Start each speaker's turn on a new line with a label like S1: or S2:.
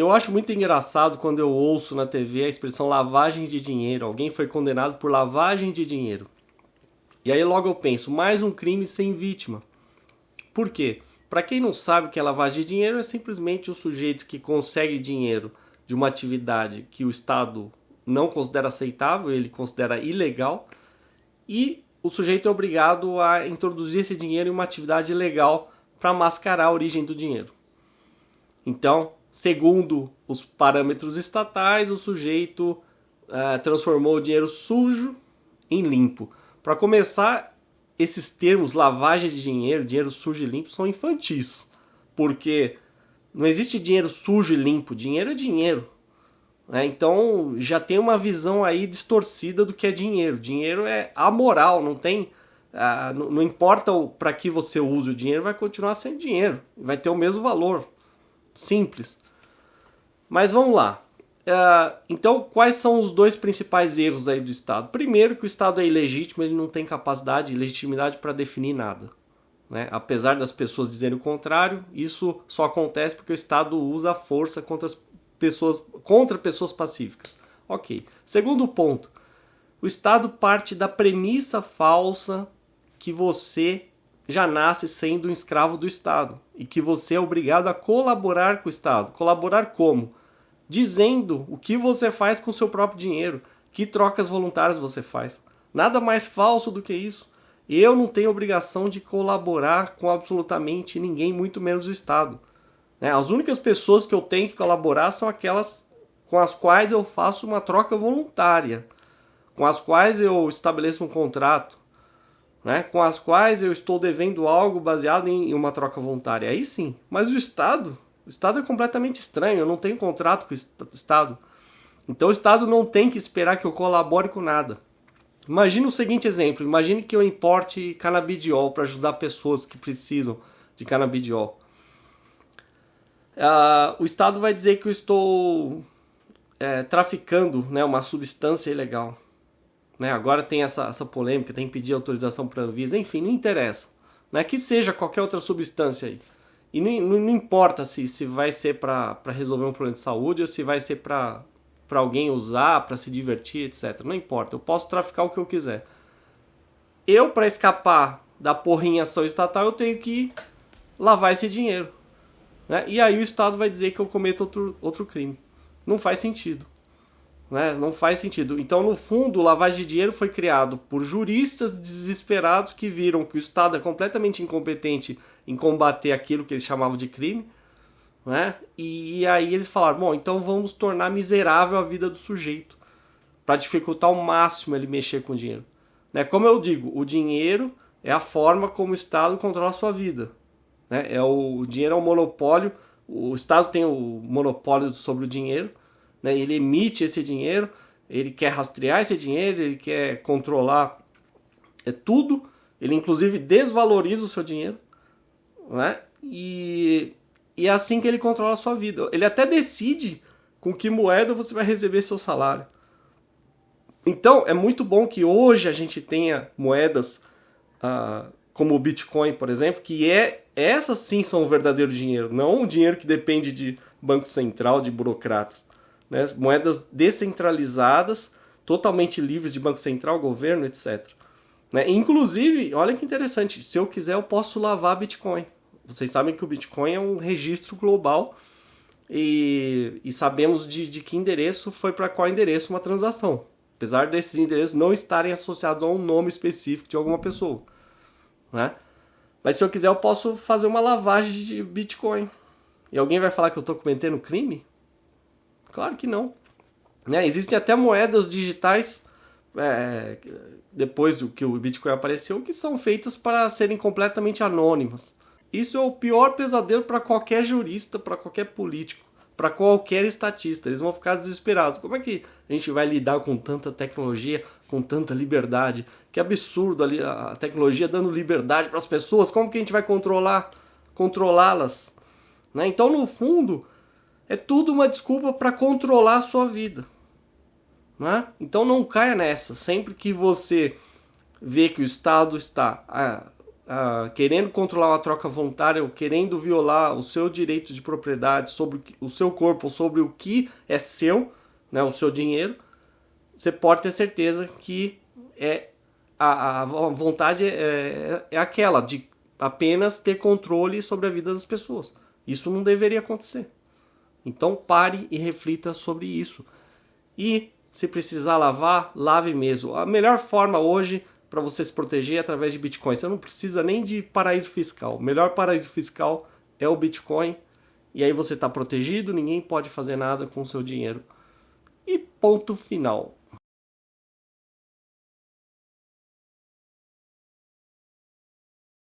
S1: Eu acho muito engraçado quando eu ouço na TV a expressão lavagem de dinheiro. Alguém foi condenado por lavagem de dinheiro. E aí logo eu penso, mais um crime sem vítima. Por quê? Para quem não sabe o que é lavagem de dinheiro, é simplesmente o sujeito que consegue dinheiro de uma atividade que o Estado não considera aceitável, ele considera ilegal, e o sujeito é obrigado a introduzir esse dinheiro em uma atividade ilegal para mascarar a origem do dinheiro. Então, segundo os parâmetros estatais, o sujeito uh, transformou o dinheiro sujo em limpo. Para começar, esses termos lavagem de dinheiro, dinheiro sujo e limpo, são infantis. Porque não existe dinheiro sujo e limpo, dinheiro é dinheiro. Né? Então já tem uma visão aí distorcida do que é dinheiro. Dinheiro é amoral, não tem. Ah, não, não importa para que você use o dinheiro, vai continuar sendo dinheiro. Vai ter o mesmo valor. Simples. Mas vamos lá. Uh, então, quais são os dois principais erros aí do Estado? Primeiro, que o Estado é ilegítimo, ele não tem capacidade e legitimidade para definir nada. Né? Apesar das pessoas dizerem o contrário, isso só acontece porque o Estado usa a força contra, as pessoas, contra pessoas pacíficas. Ok. Segundo ponto, o Estado parte da premissa falsa que você já nasce sendo um escravo do Estado e que você é obrigado a colaborar com o Estado. Colaborar como? dizendo o que você faz com o seu próprio dinheiro, que trocas voluntárias você faz. Nada mais falso do que isso. Eu não tenho obrigação de colaborar com absolutamente ninguém, muito menos o Estado. Né? As únicas pessoas que eu tenho que colaborar são aquelas com as quais eu faço uma troca voluntária, com as quais eu estabeleço um contrato, né? com as quais eu estou devendo algo baseado em uma troca voluntária. Aí sim. Mas o Estado, o Estado é completamente estranho, eu não tenho contrato com o Estado. Então o Estado não tem que esperar que eu colabore com nada. Imagine o seguinte exemplo: imagine que eu importe canabidiol para ajudar pessoas que precisam de canabidiol. Uh, o Estado vai dizer que eu estou é, traficando né, uma substância ilegal. Né? Agora tem essa, essa polêmica, tem que pedir autorização para a Anvisa, enfim, não interessa. Né? Que seja qualquer outra substância aí. E não, não, não importa se, se vai ser para resolver um problema de saúde ou se vai ser para alguém usar, para se divertir, etc. Não importa, eu posso traficar o que eu quiser. Eu, para escapar da porrinha ação estatal, eu tenho que lavar esse dinheiro. Né? E aí o Estado vai dizer que eu cometo outro, outro crime. Não faz sentido. Né? Não faz sentido. Então, no fundo, o lavagem de dinheiro foi criado por juristas desesperados que viram que o Estado é completamente incompetente em combater aquilo que eles chamavam de crime. Né? E aí eles falaram: bom, então vamos tornar miserável a vida do sujeito para dificultar ao máximo ele mexer com o dinheiro. Né? Como eu digo, o dinheiro é a forma como o Estado controla a sua vida. Né? É o, o dinheiro é um monopólio, o Estado tem o monopólio sobre o dinheiro né? ele emite esse dinheiro, ele quer rastrear esse dinheiro, ele quer controlar é tudo, ele inclusive desvaloriza o seu dinheiro, né? E, e é assim que ele controla a sua vida. Ele até decide com que moeda você vai receber seu salário. Então é muito bom que hoje a gente tenha moedas ah, como o Bitcoin, por exemplo, que é essas sim são o verdadeiro dinheiro, não um dinheiro que depende de banco central, de burocratas né? moedas descentralizadas, totalmente livres de Banco Central, governo, etc. Né? Inclusive, olha que interessante, se eu quiser eu posso lavar Bitcoin. Vocês sabem que o Bitcoin é um registro global e, e sabemos de, de que endereço foi para qual endereço uma transação. Apesar desses endereços não estarem associados a um nome específico de alguma pessoa. Né? Mas se eu quiser eu posso fazer uma lavagem de Bitcoin. E alguém vai falar que eu estou cometendo crime? Claro que não. Né? Existem até moedas digitais, é, depois do que o Bitcoin apareceu, que são feitas para serem completamente anônimas. Isso é o pior pesadelo para qualquer jurista, para qualquer político, para qualquer estatista. Eles vão ficar desesperados. Como é que a gente vai lidar com tanta tecnologia, com tanta liberdade? Que absurdo a tecnologia dando liberdade para as pessoas. Como que a gente vai controlar, controlá-las? Né? Então, no fundo, é tudo uma desculpa para controlar a sua vida. Né? Então não caia nessa. Sempre que você vê que o Estado está uh, querendo controlar uma troca voluntária ou querendo violar o seu direito de propriedade sobre o seu corpo, sobre o que é seu, né, o seu dinheiro, você pode ter certeza que é a, a vontade é, é, é aquela de apenas ter controle sobre a vida das pessoas. Isso não deveria acontecer. Então pare e reflita sobre isso. E se precisar lavar, lave mesmo. A melhor forma hoje para você se proteger é através de Bitcoin. Você não precisa nem de paraíso fiscal. O melhor paraíso fiscal é o Bitcoin. E aí você está protegido, ninguém pode fazer nada com o seu dinheiro. E ponto final.